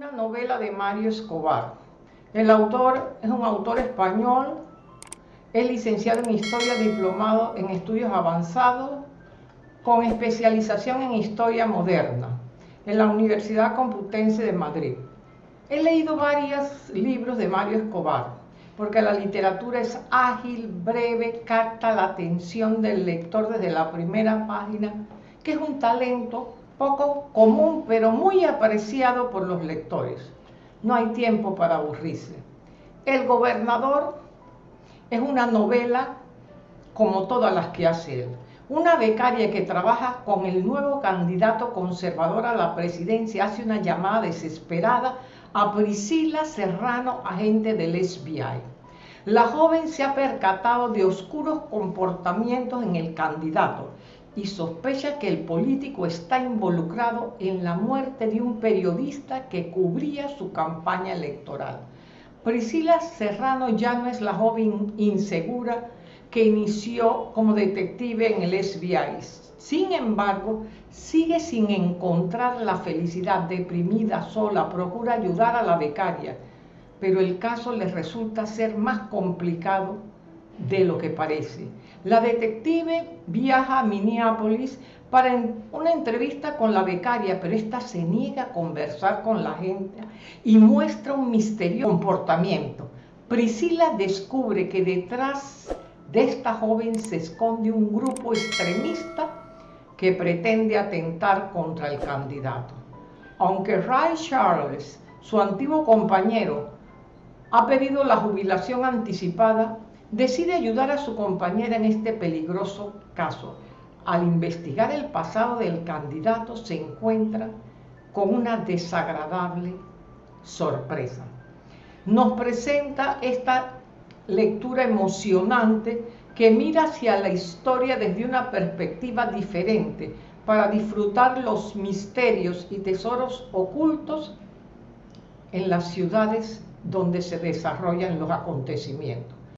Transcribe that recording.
una novela de Mario Escobar. El autor es un autor español, es licenciado en Historia, diplomado en Estudios Avanzados, con especialización en Historia Moderna, en la Universidad Complutense de Madrid. He leído varios libros de Mario Escobar, porque la literatura es ágil, breve, capta la atención del lector desde la primera página, que es un talento poco común, pero muy apreciado por los lectores. No hay tiempo para aburrirse. El gobernador es una novela como todas las que hace él. Una becaria que trabaja con el nuevo candidato conservador a la presidencia hace una llamada desesperada a Priscila Serrano, agente del FBI. La joven se ha percatado de oscuros comportamientos en el candidato y sospecha que el político está involucrado en la muerte de un periodista que cubría su campaña electoral. Priscila Serrano ya no es la joven insegura que inició como detective en el FBI. Sin embargo, sigue sin encontrar la felicidad, deprimida, sola, procura ayudar a la becaria, pero el caso le resulta ser más complicado de lo que parece. La detective viaja a Minneapolis para una entrevista con la becaria, pero esta se niega a conversar con la gente y muestra un misterioso comportamiento. Priscila descubre que detrás de esta joven se esconde un grupo extremista que pretende atentar contra el candidato. Aunque Ray Charles, su antiguo compañero, ha pedido la jubilación anticipada, decide ayudar a su compañera en este peligroso caso. Al investigar el pasado del candidato se encuentra con una desagradable sorpresa. Nos presenta esta lectura emocionante que mira hacia la historia desde una perspectiva diferente para disfrutar los misterios y tesoros ocultos en las ciudades donde se desarrollan los acontecimientos.